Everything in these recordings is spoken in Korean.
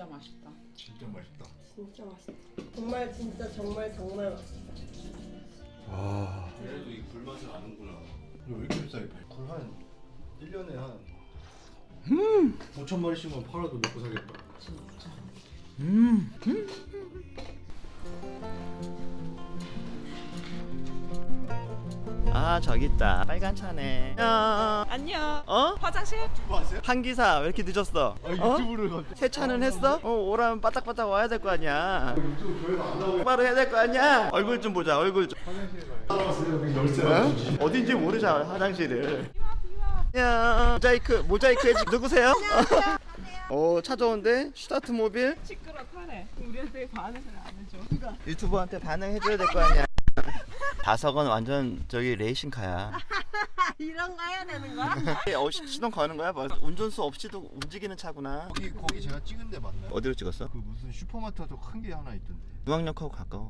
진짜 맛있다. 진짜 맛있다. 진짜 맛있다. 정말 진짜 정말 정말 맛있다. 와. 그래도 이 불맛을 아는구나. 이거 왜 이렇게 비싸게 팔? 굴한 1년에 한 음. 5천 마리씩만 팔아도 먹고 살겠다. 음. 아 저기 있다 빨간 차네 야. 안녕. 어? 화장실? 유튜브 아세요? 한기사 왜 이렇게 늦었어? 아 어? 유튜브를 갑자기. 세차는 했어? 어 오라면 바짝바짝 와야 될 거 아니야 유튜브 조회가 안 나오게 바로 해야 될 거 아니야 얼굴 좀 보자 얼굴 좀 따라왔어요. 여기 열쇠. 어? 어딘지 모르잖아 화장실을 야 모자이크 모자이크 해지 누구세요? 오 찾아온대 슈타트 모빌 타래. 우리한테 반응을 안 해줘. 유튜버한테 반응해줘야 될 거 아니야 다석은 완전 저기 레이싱카야 이런 거 해야 되는 거야? 어, 시- 시동 거는 거야? 뭐, 운전수 없이도 움직이는 차구나 거기 거기 제가 찍은 데 맞나요? 어디로 찍었어? 그 무슨 슈퍼마트도 큰게 하나 있던데. 중앙역하고 가까워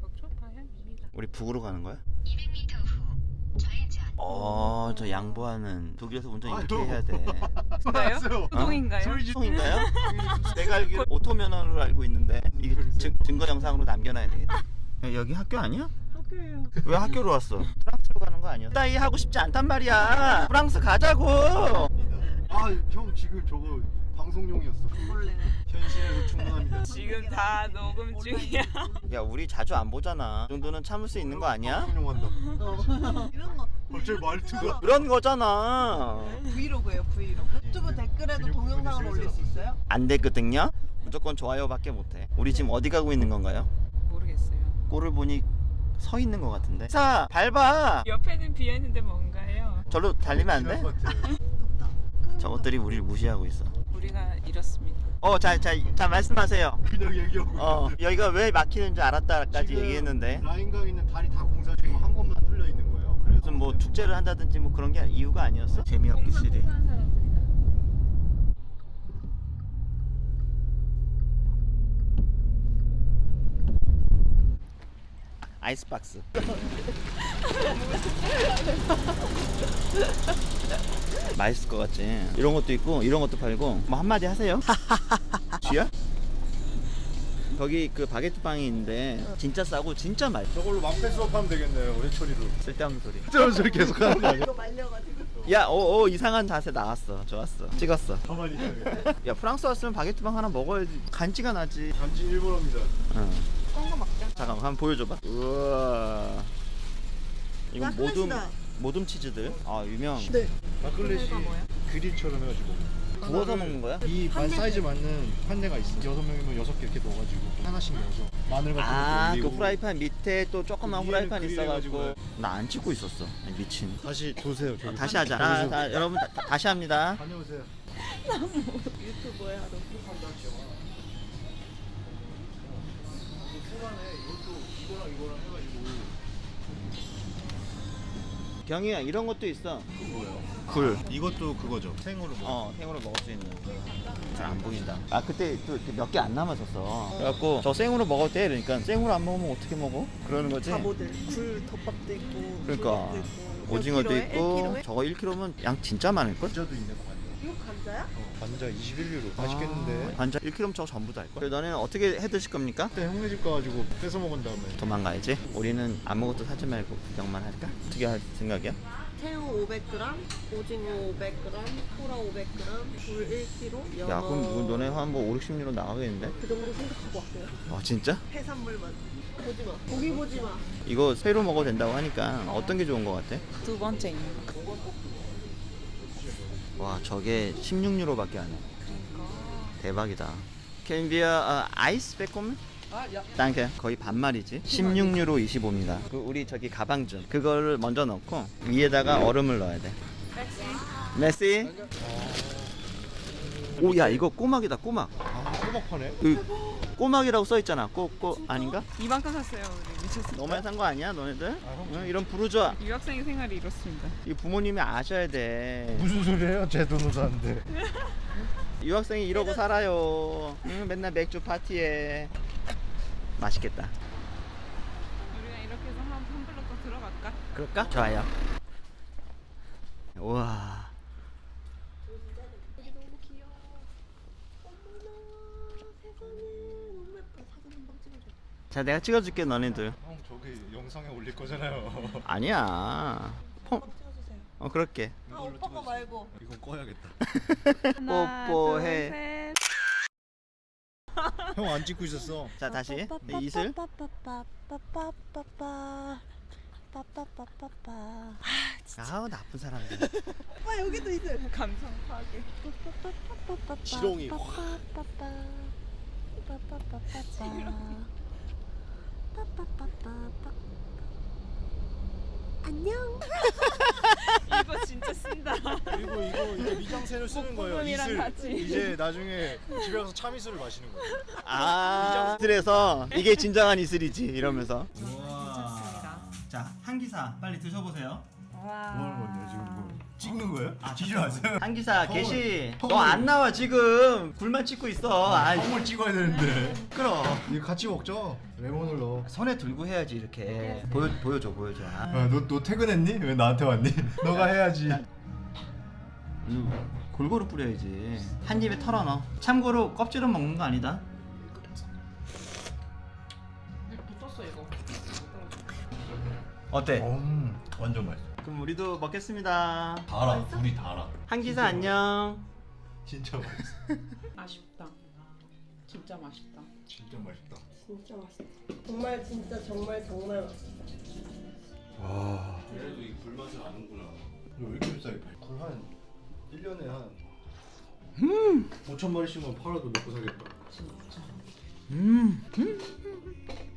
북쪽 방향입니다. 우리 북으로 가는 거야? 200m 후 좌회전. 어, 저 양보하는 독일에서 운전 이렇게 아유. 해야 돼. 소리 지- 통인가요? 내가 알기로 오토 면허로 알고 있는데 이게 증, 증거 영상으로 남겨놔야 되겠다. 야, 여기 학교 아니야? 학교예요. 왜 학교로 왔어? 프랑스로 가는 거 아니야? 나이 하고 싶지 않단 말이야. 프랑스 가자고. 아, 형 지금 저거 방송용이었어. 원래 현실에서 충분합니다. 지금 다 녹음 중이야. 야, 우리 자주 안 보잖아. 이 정도는 참을 수 있는 거 아니야? 방송용 한다. 어. 이런 거 갑자기 말투가. 그런 거잖아. 브이로그예요 브이로그. 유튜브 댓글에도 동영상을 올릴 수 있어요? 안 됐거든요. 무조건 좋아요 밖에 못해. 우리 지금 어디 가고 있는 건가요? 모르겠어요. 꼴을 보니 서 있는 것 같은데. 사 밟아. 옆에는 비어 있는데 뭔가요? 절로 달리면 안 돼? 저것들이 우리를 무시하고 있어. 우리가 잃었습니다. 어, 자, 자, 자 말씀하세요. 그냥 얘기하고. 어. 여기가 왜 막히는 줄 알았다까지 얘기했는데 라인강 있는 다리 다 공사 중이고 한 곳만 뚫려 있는 거예요. 그래서 무슨 뭐 축제를 한다든지 뭐 그런 게 이유가 아니었어? 재미없기 시리. 공사하는 사람들이다. 아이스박스. 맛있을 것 같지. 이런 것도 있고 이런 것도 팔고 뭐 한마디 하세요. 쥐야? 거기 그 바게트 빵이 있는데 진짜 싸고 진짜 맛있어. 저걸로 망패 수업하면 되겠네요. 회초리로. 쓸데없는 소리. 저런 소리 계속 하는 거 아니야? 이거 말려가지고. 야, 오, 오 이상한 자세 나왔어. 좋았어. 찍었어. 가만히 있어요. 야 프랑스 왔으면 바게트 빵 하나 먹어야지. 간지가 나지. 단지 일본어입니다. 응. 꼰거 먹자. 잠깐 한번 보여줘봐. 우와. 이건 야, 모둠. 모둠 치즈들. 아 유명. 네. 마클렛이 뭐야? 그릴처럼 해가지고. 구워서 먹는 거야? 이 반 사이즈 맞는 판대가 있어. 여섯 명이면 여섯 개 이렇게 넣어가지고 하나씩 넣어서 마늘 같은 아, 것도 그 올리고. 프라이팬 밑에 또 조그만 프라이팬 그릴 있어가지고. 나 안 찍고 있었어. 미친. 다시 도세요. 어, 다시 하자. 아, 자, 여러분 다, 다- 다시 합니다. 다녀오세요. 유튜브야 너. 초반에 이것도 이거랑 이거랑 해가지고 경이야 이런 것도 있어. 뭐예요? 굴. 이것도 그거죠. 생으로 먹어. 어, 생으로 먹을 수 있는. 잘 안 보인다. 아 그때 또 몇 개 안 남았었어. 그래갖고 저 생으로 먹을 때 그러니까 생으로 안 먹으면 어떻게 먹어? 그러는 거지. 바보들. 굴 덮밥도 있고. 그러니까. 오징어도? 있고 1 저거 1kg면 양 진짜 많을 걸? 관자도 있네. 관자. 이거 감자야? 어, 관자 21유로. 맛있겠는데. 반자 1kg면 저거 전부 다 할걸? 너네는 어떻게 해 드실 겁니까? 그때 형네 집 가가지고 뺏어 먹은 다음에 도망가야지. 우리는 아무것도 사지 말고 구경만 할까? 어떻게 할 생각이야? 새우 500g, 오징어 500g, 소라 500g, 굴 1kg, 연어 야 그럼 뭐 너네 한뭐 5, 60유로 나가겠는데? 그 정도 생각하고 왔어요. 아 진짜? 해산물만. 보지 마. 고기 보지 마. 이거 회로 먹어도 된다고 하니까 어떤 게 좋은 거 같아? 두 번째 있는 거. 와 저게 16유로밖에 안 해. 대박이다. Can be a uh, ice bekommen? 아, 야. 땅게 거의 반말이지 16유로 25입니다 그 우리 저기 가방 좀 그거를 먼저 넣고 위에다가 얼음을 넣어야 돼 메시 오야 이거 꼬막이다 꼬막 아 호박파네. 그 꼬막이라고 써있잖아 꼬 꼬 아닌가? 이만큼 샀어요. 우리 미쳤어. 너만 산 거 아니야 너네들? 형 응, 이런 부르주아 유학생 생활이 이렇습니다. 이 부모님이 아셔야 돼 무슨 소리예요? 제 돈으로 사는데. 유학생이 이러고 살아요 응, 맨날 맥주 파티에 맛있겠다 우리가 이렇게 해서 한, 한 블록 더 들어갈까? 그럴까? 좋아요 우와 자 내가 찍어줄게 너네들 형 저기 영상에 올릴 거잖아요 아니야 펑. 어 그럴게 아 오빠 거 말고 이건 꺼야겠다 뽀뽀해 형 안 찍고 있었어 자 다시 이슬 빠빠빠빠 아, 아우 나쁜 사람들 오빠 여기도 이슬 감성 파괴 지렁이 지렁이 안녕. 이거 진짜 쓴다. 그리고 이거 이제 미장센을 쓰는 거예요. 이슬. 같이. 이제 나중에 집에 가서 참이슬을 마시는 거예요. 아 이슬에서 이게 진정한 이슬이지 이러면서 좋습니다. 자 한기사 빨리 드셔보세요 와. 뭐 찍는 거예요? 아 찍지 마세요. 한 기사 개시 턱을- 너안 나와 지금 불만 찍고 있어 아이 콩을 찍어야 되는데. 끌어 이거 같이 먹죠. 레몬을 넣어. 손에 들고 해야지 이렇게 보여 보여줘 보여줘 아, 야, 너, 너 퇴근했니? 왜 나한테 왔니? 너가 해야지. 골고루 뿌려야지 한 입에 털어 넣어 참고로 껍질은 먹는 거 아니다 붙었어 이거. 어때 음, 완전 맛있어. 그럼 우리도 먹겠습니다 달아, 둘이 달아. 한기사 안녕 진짜 맛있어. 아쉽다. 진짜 맛있다. 진짜 맛있다. 진짜 맛있다. 정말 진짜 정말 정말 맛있다. 와. 그래도 이 굴맛을 아는구나. 왜 이렇게 비싸게 팔? 굴한 1년에 한 5천 마리씩만 팔아도 먹고 살겠다. 음, 음.